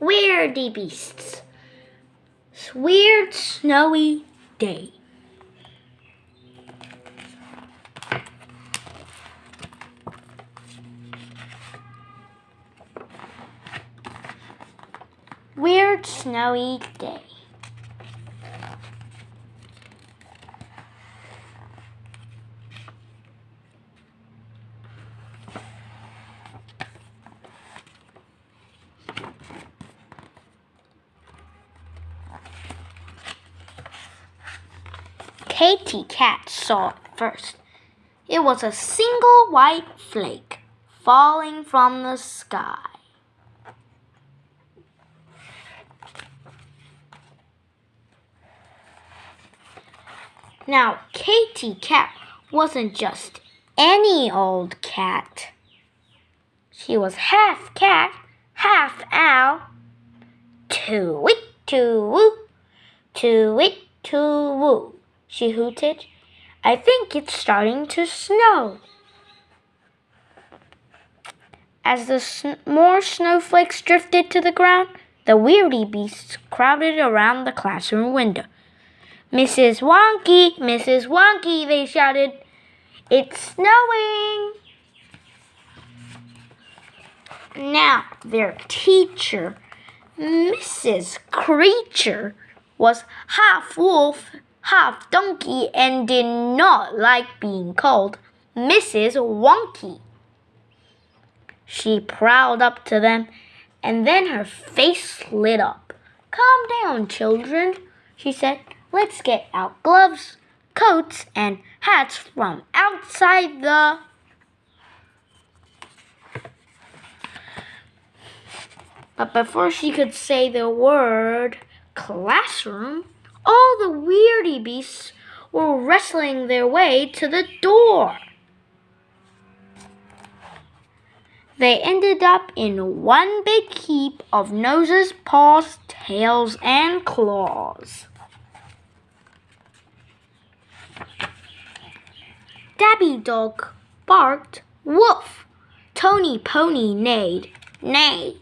Weirdy Beasts. Weird Snowy Day. Weird Snowy Day. Katy Cat saw it first. It was a single white flake falling from the sky. Now, Katy Cat wasn't just any old cat. She was half cat, half owl. Too-wit, too-woo, too-wit, too-woo she hooted. I think it's starting to snow. As the sn more snowflakes drifted to the ground, the weirdy beasts crowded around the classroom window. Mrs. Wonky, Mrs. Wonky, they shouted. It's snowing! Now, their teacher, Mrs. Creature, was half wolf half donkey and did not like being called Mrs. Wonky. She prowled up to them, and then her face lit up. Calm down, children, she said. Let's get out gloves, coats, and hats from outside the But before she could say the word classroom, all the weirdy beasts were wrestling their way to the door. They ended up in one big heap of noses, paws, tails, and claws. Dabby Dog barked, woof. Tony Pony neighed, neigh.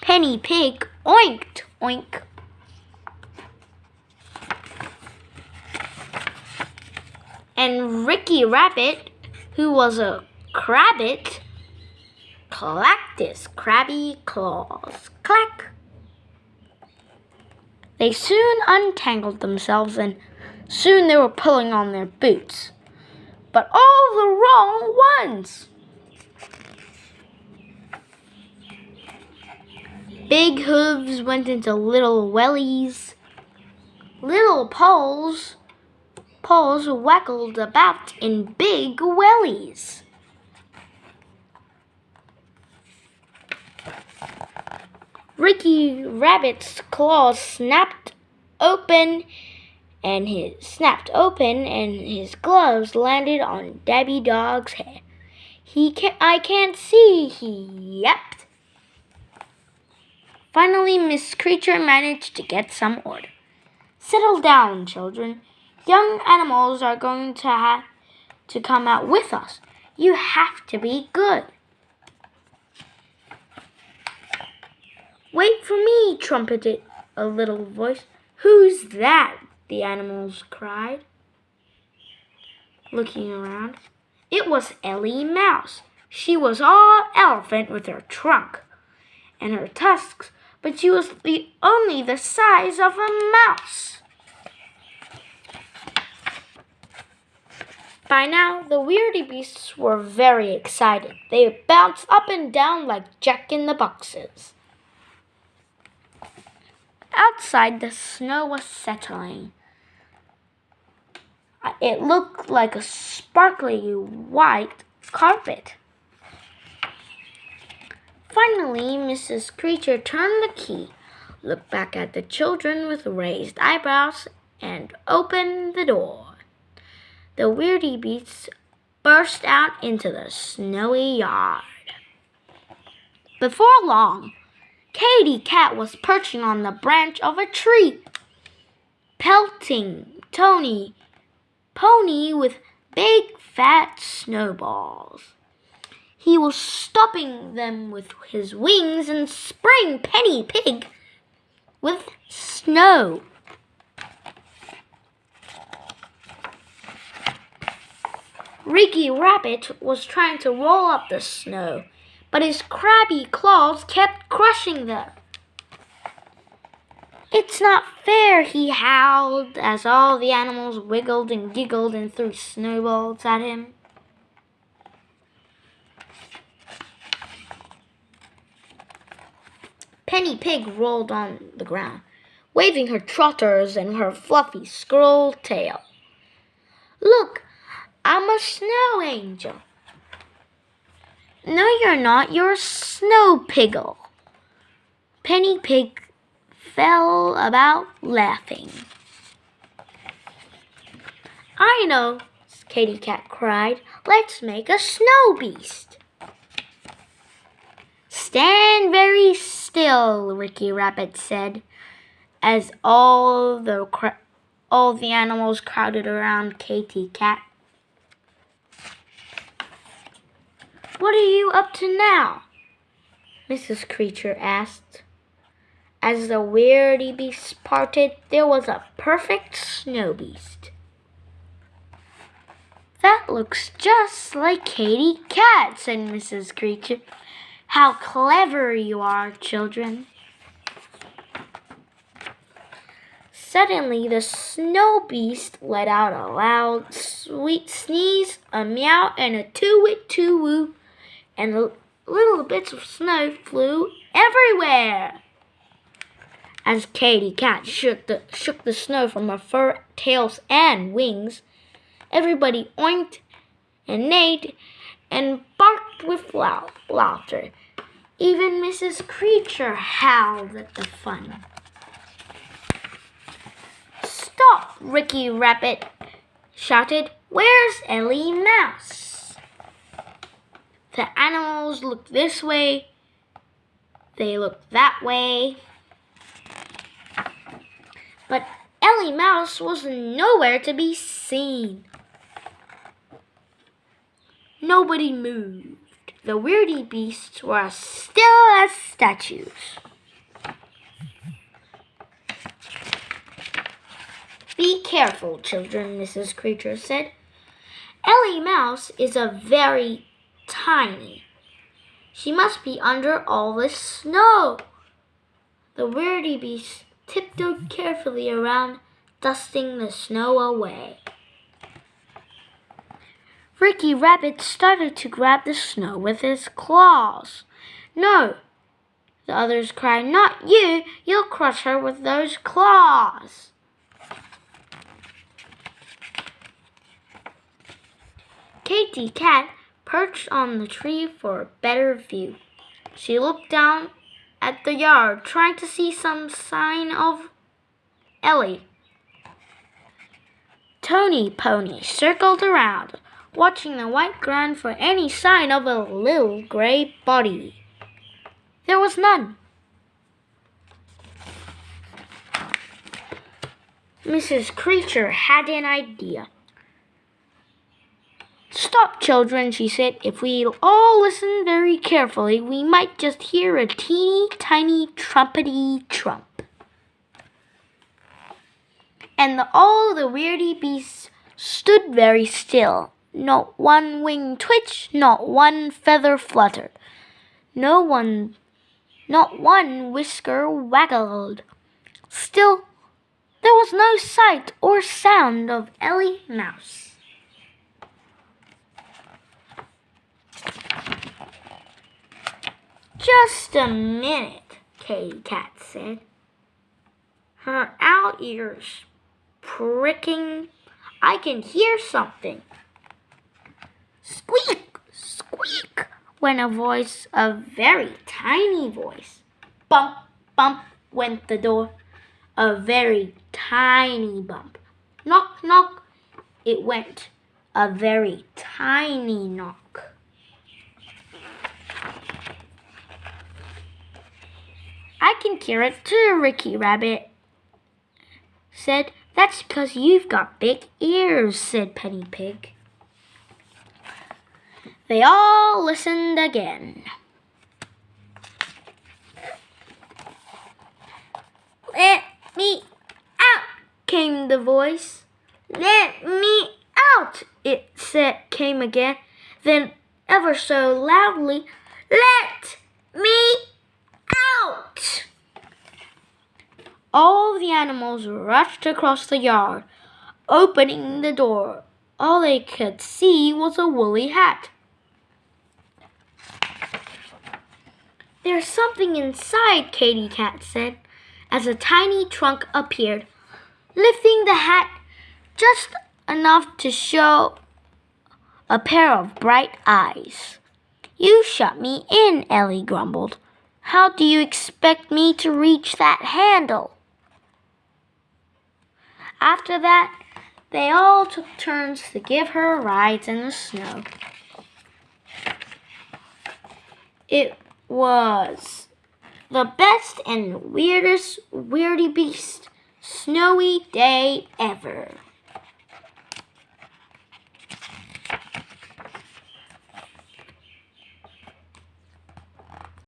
Penny Pig oinked, oink. And Ricky Rabbit, who was a crabbit, clacked his crabby claws. Clack! They soon untangled themselves and soon they were pulling on their boots. But all the wrong ones! Big hooves went into little wellies. Little poles paws waggled about in big wellies. Ricky Rabbit's claws snapped open and his snapped open and his gloves landed on Dabby Dog's head. He can I can't see, he yapped. Finally, Miss Creature managed to get some order. Settle down, children. Young animals are going to have to come out with us. You have to be good. Wait for me, trumpeted a little voice. Who's that? the animals cried, looking around. It was Ellie Mouse. She was all elephant with her trunk and her tusks, but she was the only the size of a mouse. By now, the weirdy beasts were very excited. They bounced up and down like Jack in the boxes. Outside, the snow was settling. Uh, it looked like a sparkly white carpet. Finally, Mrs. Creature turned the key, looked back at the children with raised eyebrows, and opened the door the weirdy beasts burst out into the snowy yard. Before long, Katy Cat was perching on the branch of a tree, pelting Tony Pony with big fat snowballs. He was stopping them with his wings and spraying Penny Pig with snow. Ricky Rabbit was trying to roll up the snow, but his crabby claws kept crushing them. It's not fair, he howled as all the animals wiggled and giggled and threw snowballs at him. Penny Pig rolled on the ground, waving her trotters and her fluffy squirrel tail. Look, I'm a snow angel. No, you're not. You're a snow piggle. Penny Pig fell about laughing. I know, Katy Cat cried. Let's make a snow beast. Stand very still, Ricky Rabbit said, as all the all the animals crowded around Katy Cat. What are you up to now? Mrs. Creature asked. As the weirdy beast parted, there was a perfect snow beast. That looks just like Katy Cat, said Mrs. Creature. How clever you are, children. Suddenly, the snow beast let out a loud, sweet sneeze, a meow, and a too-wit too-woo and little bits of snow flew everywhere. As Katy Cat shook the, shook the snow from her fur, tails, and wings, everybody oinked and neighed and barked with loud laughter. Even Mrs. Creature howled at the fun. Stop, Ricky Rabbit shouted. Where's Ellie Mouse? The animals look this way, they look that way. But Ellie Mouse was nowhere to be seen. Nobody moved. The weirdy beasts were as still as statues. Be careful, children, Mrs. Creature said. Ellie Mouse is a very tiny. She must be under all this snow. The weirdy beast tiptoed carefully around, dusting the snow away. Ricky Rabbit started to grab the snow with his claws. No, the others cried, not you, you'll crush her with those claws. Katy Cat perched on the tree for a better view. She looked down at the yard, trying to see some sign of Ellie. Tony Pony circled around, watching the white ground for any sign of a little gray body. There was none. Mrs. Creature had an idea. Stop, children, she said. If we all listen very carefully, we might just hear a teeny tiny trumpety trump. And the, all the weirdy beasts stood very still. Not one wing twitched, not one feather fluttered. No one, not one whisker waggled. Still, there was no sight or sound of Ellie Mouse. Just a minute, Katy Cat said. Her owl ears pricking. I can hear something. Squeak, squeak, went a voice, a very tiny voice. Bump, bump went the door, a very tiny bump. Knock, knock, it went, a very tiny knock. I can hear it too, Ricky Rabbit said. That's because you've got big ears, said Penny Pig. They all listened again. Let me out, came the voice. Let me out, it said came again. Then ever so loudly, let me out. All the animals rushed across the yard, opening the door. All they could see was a woolly hat. There's something inside, Katy Cat said, as a tiny trunk appeared, lifting the hat just enough to show a pair of bright eyes. You shut me in, Ellie grumbled. How do you expect me to reach that handle? After that, they all took turns to give her rides in the snow. It was the best and weirdest weirdy beast snowy day ever.